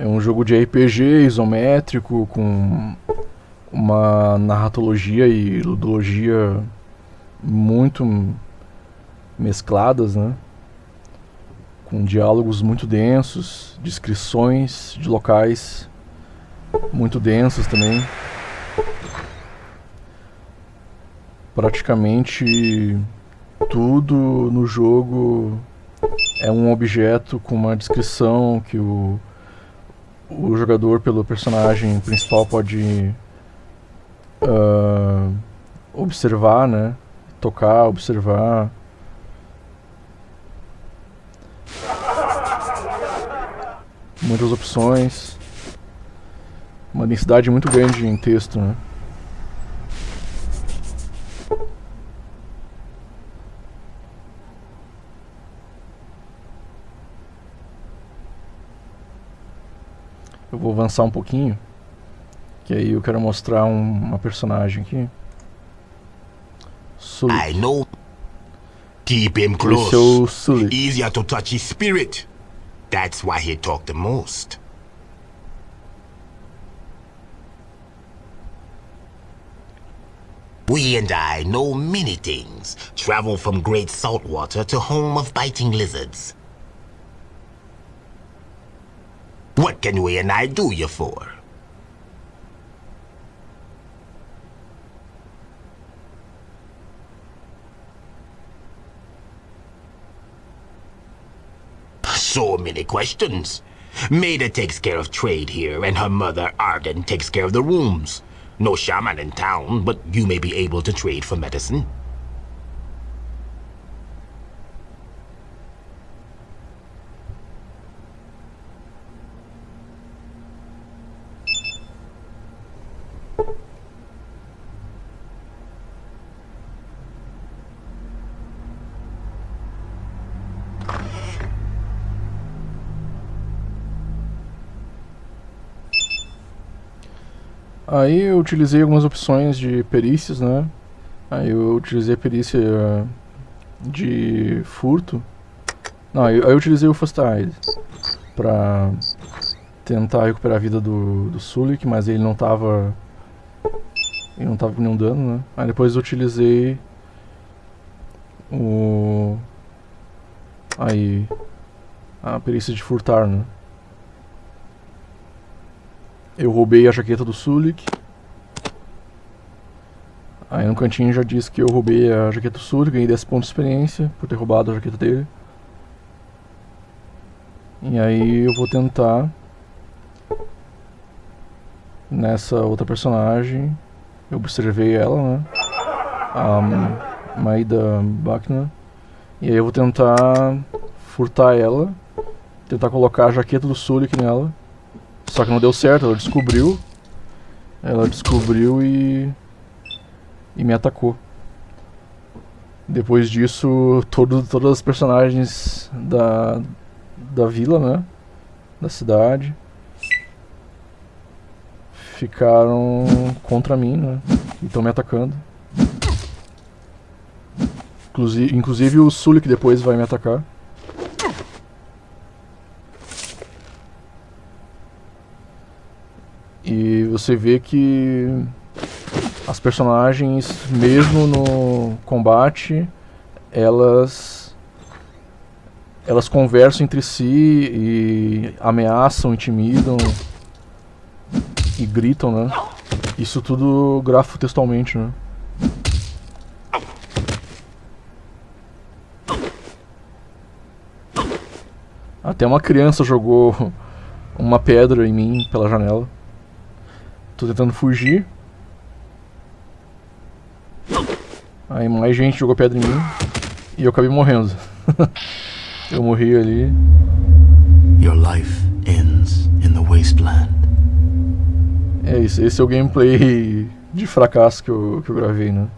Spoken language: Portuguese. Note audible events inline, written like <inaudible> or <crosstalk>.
É um jogo de RPG isométrico com uma narratologia e ludologia muito mescladas, né? Com diálogos muito densos, descrições de locais muito densos também. Praticamente tudo no jogo é um objeto com uma descrição que o, o jogador pelo personagem principal pode uh, observar, né? Tocar, observar. Muitas opções. Uma densidade muito grande em texto, né? Eu vou avançar um pouquinho. Que aí eu quero mostrar um, uma personagem aqui. Sulik. I know. Keep him close. Sulik. Easier to touch his spirit. That's why he talked the most. We and I know many things. Travel from great saltwater to home of biting lizards. What can we and I do you for? So many questions. Maida takes care of trade here, and her mother, Arden, takes care of the rooms. No shaman in town, but you may be able to trade for medicine. Aí eu utilizei algumas opções de perícias, né? Aí eu utilizei a perícia de furto. Não, aí eu utilizei o First Aid pra tentar recuperar a vida do, do Sulik, mas ele não tava... Ele não tava com nenhum dano, né? Aí depois eu utilizei o... Aí... A perícia de furtar, né? Eu roubei a jaqueta do Sulik. Aí no cantinho já diz que eu roubei a jaqueta do Sulik, ganhei 10 pontos de experiência por ter roubado a jaqueta dele. E aí eu vou tentar nessa outra personagem. Eu observei ela, né? A Maida Bachner. E aí eu vou tentar furtar ela. Tentar colocar a jaqueta do Sulik nela. Só que não deu certo, ela descobriu. Ela descobriu e... E me atacou. Depois disso, todo, todas as personagens da, da vila, né? Da cidade. Ficaram contra mim, né? E estão me atacando. Inclusive, inclusive o Sulik depois vai me atacar. E você vê que as personagens, mesmo no combate, elas elas conversam entre si e ameaçam, intimidam e gritam, né? Isso tudo grafo textualmente, né? Até uma criança jogou uma pedra em mim pela janela. Tô tentando fugir. Aí mais gente jogou pedra em mim. E eu acabei morrendo. <laughs> eu morri ali. Your life ends in the wasteland. É isso, esse é o gameplay de fracasso que eu, que eu gravei, né?